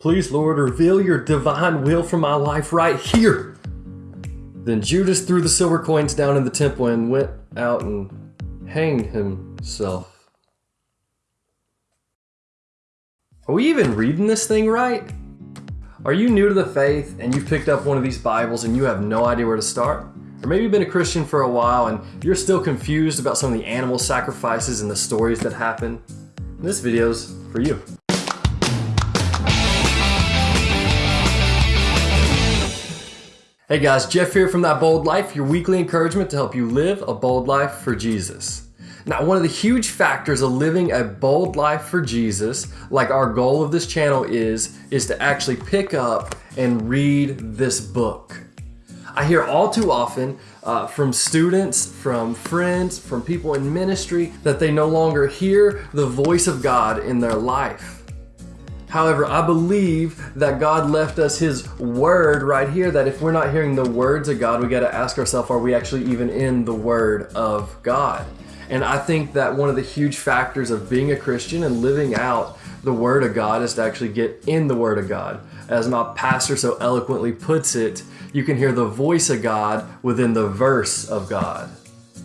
Please, Lord, reveal your divine will for my life right here. Then Judas threw the silver coins down in the temple and went out and hanged himself. Are we even reading this thing right? Are you new to the faith and you've picked up one of these Bibles and you have no idea where to start? Or maybe you've been a Christian for a while and you're still confused about some of the animal sacrifices and the stories that happen? This video's for you. Hey guys, Jeff here from That Bold Life, your weekly encouragement to help you live a bold life for Jesus. Now, one of the huge factors of living a bold life for Jesus, like our goal of this channel is, is to actually pick up and read this book. I hear all too often uh, from students, from friends, from people in ministry that they no longer hear the voice of God in their life. However, I believe that God left us His Word right here. That if we're not hearing the words of God, we got to ask ourselves, are we actually even in the Word of God? And I think that one of the huge factors of being a Christian and living out the Word of God is to actually get in the Word of God. As my pastor so eloquently puts it, you can hear the voice of God within the verse of God.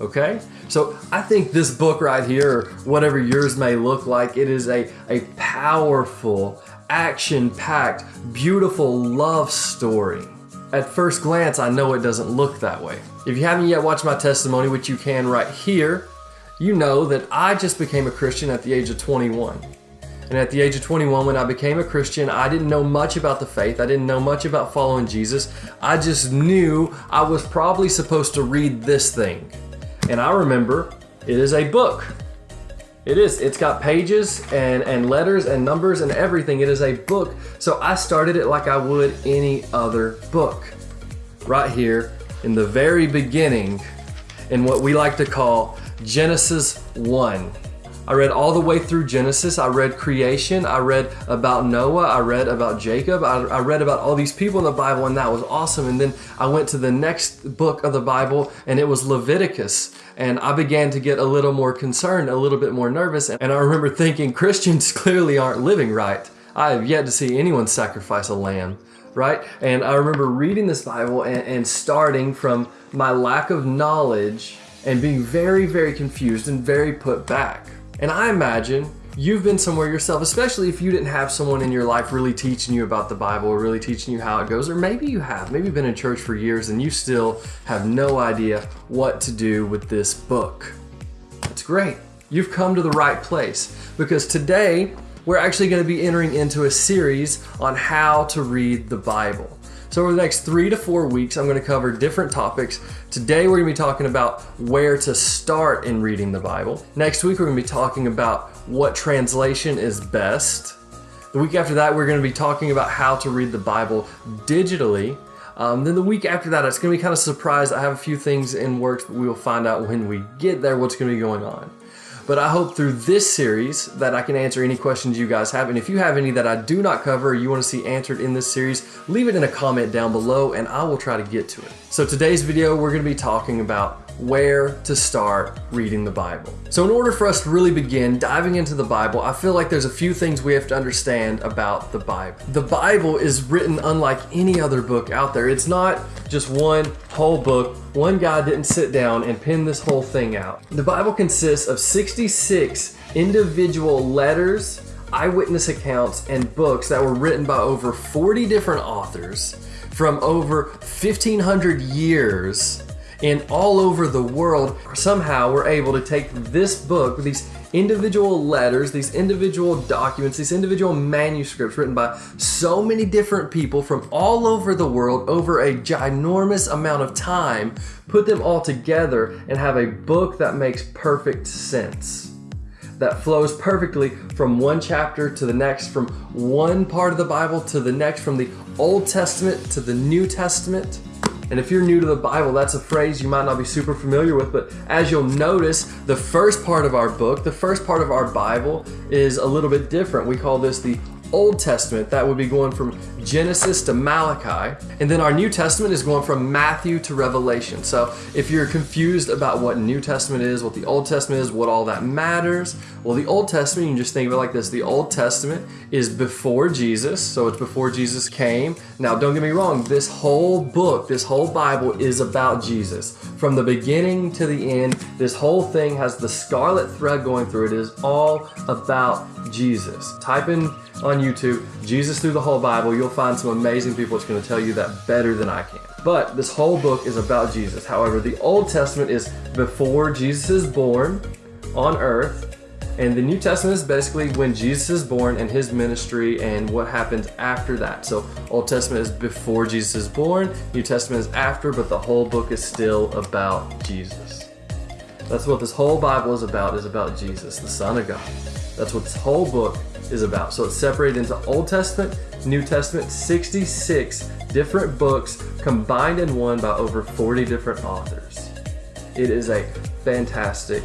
Okay? So I think this book right here, or whatever yours may look like, it is a, a powerful, action-packed, beautiful love story. At first glance, I know it doesn't look that way. If you haven't yet watched my testimony, which you can right here, you know that I just became a Christian at the age of 21. And at the age of 21, when I became a Christian, I didn't know much about the faith. I didn't know much about following Jesus. I just knew I was probably supposed to read this thing. And I remember it is a book. It is. It's got pages and, and letters and numbers and everything. It is a book. So I started it like I would any other book. Right here in the very beginning, in what we like to call Genesis 1. I read all the way through Genesis. I read creation. I read about Noah. I read about Jacob. I, I, read about all these people in the Bible, and that was awesome. And then I went to the next book of the Bible, and it was Leviticus. And I began to get a little more concerned, a little bit more nervous. And I remember thinking Christians clearly aren't living right. I have yet to see anyone sacrifice a lamb right? And I remember reading this Bible and, and, starting from my lack of knowledge and being very, very confused and very put back. And I imagine you've been somewhere yourself, especially if you didn't have someone in your life really teaching you about the Bible or really teaching you how it goes, or maybe you have, maybe you've been in church for years and you still have no idea what to do with this book. That's great. You've come to the right place because today we're actually going to be entering into a series on how to read the Bible. So over the next three to four weeks, I'm going to cover different topics. Today, we're going to be talking about where to start in reading the Bible. Next week, we're going to be talking about what translation is best. The week after that, we're going to be talking about how to read the Bible digitally. Um, then the week after that, it's going to be kind of surprised. I have a few things in works, but we will find out when we get there what's going to be going on. But I hope through this series that I can answer any questions you guys have. And if you have any that I do not cover or you want to see answered in this series, leave it in a comment down below and I will try to get to it. So today's video, we're going to be talking about where to start reading the Bible. So in order for us to really begin diving into the Bible, I feel like there's a few things we have to understand about the Bible. The Bible is written unlike any other book out there. It's not just one whole book. One guy didn't sit down and pen this whole thing out. The Bible consists of 66 individual letters, eyewitness accounts, and books that were written by over 40 different authors from over 1500 years and all over the world somehow we're able to take this book, these individual letters, these individual documents, these individual manuscripts written by so many different people from all over the world over a ginormous amount of time, put them all together and have a book that makes perfect sense that flows perfectly from one chapter to the next, from one part of the Bible to the next, from the Old Testament to the New Testament. And if you're new to the Bible, that's a phrase you might not be super familiar with, but as you'll notice, the first part of our book, the first part of our Bible is a little bit different. We call this the Old Testament, that would be going from Genesis to Malachi. And then our New Testament is going from Matthew to Revelation. So if you're confused about what New Testament is, what the Old Testament is, what all that matters, well, the Old Testament, you can just think of it like this the Old Testament is before Jesus, so it's before Jesus came. Now, don't get me wrong, this whole book, this whole Bible is about Jesus. From the beginning to the end, this whole thing has the scarlet thread going through it. It is all about Jesus. Type in on YouTube, Jesus through the whole Bible. You'll find some amazing people that's going to tell you that better than I can. But this whole book is about Jesus. However, the Old Testament is before Jesus is born on earth. And the New Testament is basically when Jesus is born and his ministry and what happens after that. So, Old Testament is before Jesus is born, New Testament is after, but the whole book is still about Jesus. That's what this whole Bible is about, is about Jesus, the Son of God. That's what this whole book is about. So it's separated into Old Testament, New Testament, 66 different books combined in one by over 40 different authors. It is a fantastic,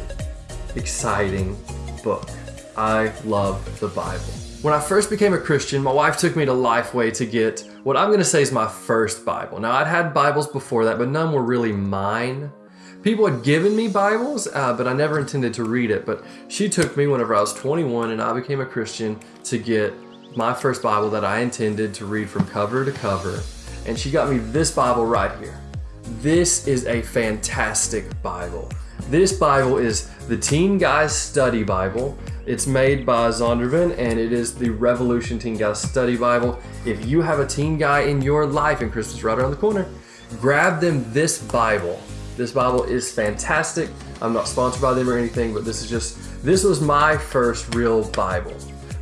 exciting book. I love the Bible. When I first became a Christian, my wife took me to Lifeway to get what I'm going to say is my first Bible. Now, I'd had Bibles before that, but none were really mine. People had given me Bibles, uh, but I never intended to read it. But she took me whenever I was 21 and I became a Christian to get my first Bible that I intended to read from cover to cover. And she got me this Bible right here. This is a fantastic Bible. This Bible is the Teen Guys Study Bible. It's made by Zondervan and it is the Revolution Teen Guys Study Bible. If you have a teen guy in your life and Christmas right around the corner, grab them this Bible. This Bible is fantastic. I'm not sponsored by them or anything, but this is just, this was my first real Bible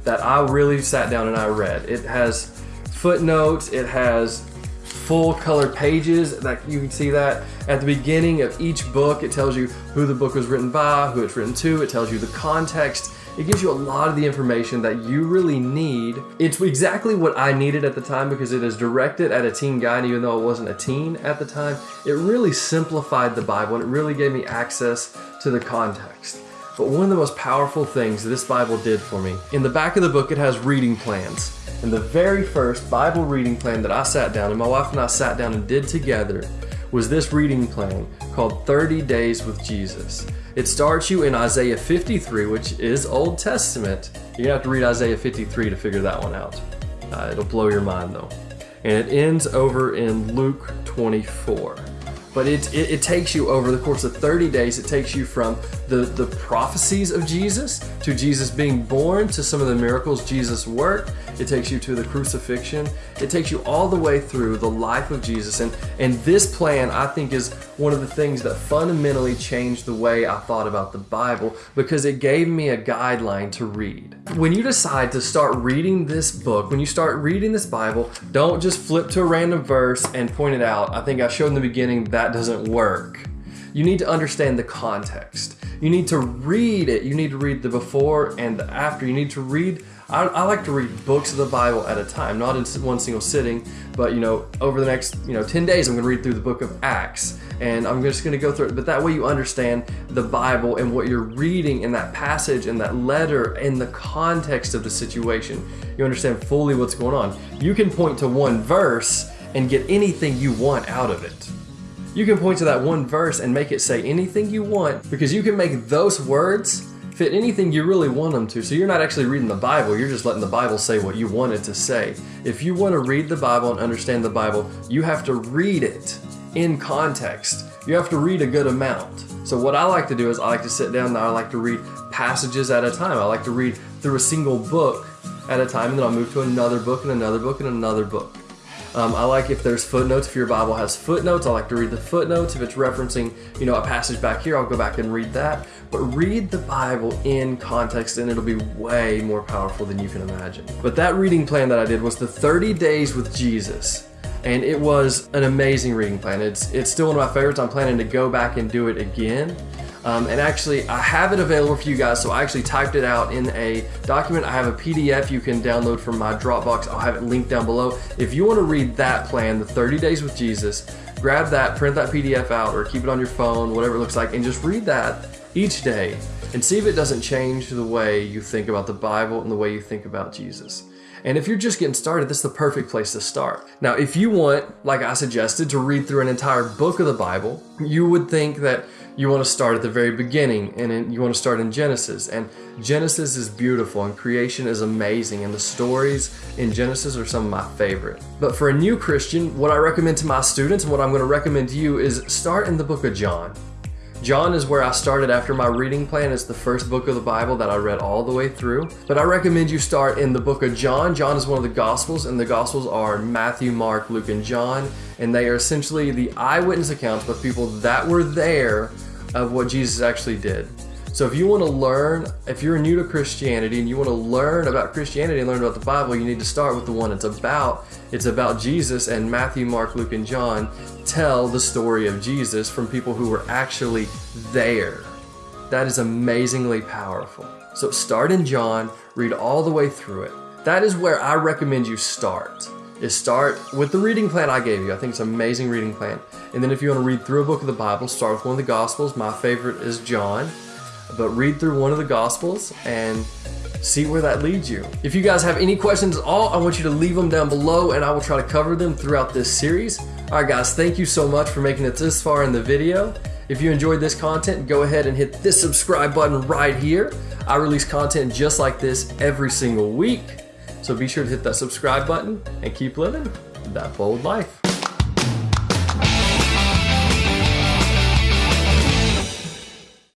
that I really sat down and I read. It has footnotes, it has full color pages that you can see that at the beginning of each book it tells you who the book was written by who it's written to it tells you the context it gives you a lot of the information that you really need. It's exactly what I needed at the time because it is directed at a teen guy, even though it wasn't a teen at the time, it really simplified the Bible and it really gave me access to the context. But one of the most powerful things this Bible did for me, in the back of the book, it has reading plans. And the very first Bible reading plan that I sat down, and my wife and I sat down and did together, was this reading plan called 30 Days with Jesus. It starts you in Isaiah 53, which is Old Testament. You're gonna have to read Isaiah 53 to figure that one out. Uh, it'll blow your mind though. And it ends over in Luke 24. But it, it, it, takes you over the course of 30 days, it takes you from the, the prophecies of Jesus to Jesus being born to some of the miracles Jesus worked. It takes you to the crucifixion. It takes you all the way through the life of Jesus. And, and this plan, I think, is one of the things that fundamentally changed the way I thought about the Bible because it gave me a guideline to read. When you decide to start reading this book, when you start reading this Bible, don't just flip to a random verse and point it out. I think I showed in the beginning that that doesn't work. You need to understand the context. You need to read it. You need to read the before and the after. You need to read. I, I like to read books of the Bible at a time, not in one single sitting, but you know, over the next you know 10 days, I'm going to read through the book of Acts, and I'm just going to go through it. But that way, you understand the Bible and what you're reading in that passage and that letter in the context of the situation. You understand fully what's going on. You can point to one verse and get anything you want out of it. You can point to that one verse and make it say anything you want because you can make those words fit anything you really want them to. So you're not actually reading the Bible, you're just letting the Bible say what you want it to say. If you want to read the Bible and understand the Bible, you have to read it in context. You have to read a good amount. So what I like to do is I like to sit down and I like to read passages at a time. I like to read through a single book at a time and then I'll move to another book and another book and another book. Um, I like if there's footnotes. If your Bible has footnotes, I like to read the footnotes. If it's referencing, you know, a passage back here, I'll go back and read that. But read the Bible in context, and it'll be way more powerful than you can imagine. But that reading plan that I did was the 30 days with Jesus and it was an amazing reading plan. It's it's still one of my favorites. I'm planning to go back and do it again. Um, and actually, I have it available for you guys. So I actually typed it out in a document. I have a PDF you can download from my Dropbox. I'll have it linked down below. If you want to read that plan, the 30 Days with Jesus, grab that, print that PDF out, or keep it on your phone, whatever it looks like, and just read that each day and see if it doesn't change the way you think about the Bible and the way you think about Jesus. And if you're just getting started, this is the perfect place to start. Now, if you want, like I suggested, to read through an entire book of the Bible, you would think that you want to start at the very beginning and you want to start in Genesis. And Genesis is beautiful and creation is amazing, and the stories in Genesis are some of my favorite. But for a new Christian, what I recommend to my students and what I'm going to recommend to you is start in the book of John. John is where I started after my reading plan. It's the first book of the Bible that I read all the way through. But I recommend you start in the book of John. John is one of the Gospels, and the Gospels are Matthew, Mark, Luke, and John. And they are essentially the eyewitness accounts of people that were there of what Jesus actually did. So if you want to learn, if you're new to Christianity and you want to learn about Christianity and learn about the Bible, you need to start with the one it's about. It's about Jesus and Matthew, Mark, Luke, and John tell the story of Jesus from people who were actually there. That is amazingly powerful. So start in John, read all the way through it. That is where I recommend you start. Is start with the reading plan I gave you. I think it's an amazing reading plan. And then if you want to read through a book of the Bible, start with one of the Gospels. My favorite is John. But read through one of the Gospels and see where that leads you. If you guys have any questions at all, I want you to leave them down below and I will try to cover them throughout this series. All right, guys, thank you so much for making it this far in the video. If you enjoyed this content, go ahead and hit this subscribe button right here. I release content just like this every single week. So be sure to hit that subscribe button and keep living that bold life.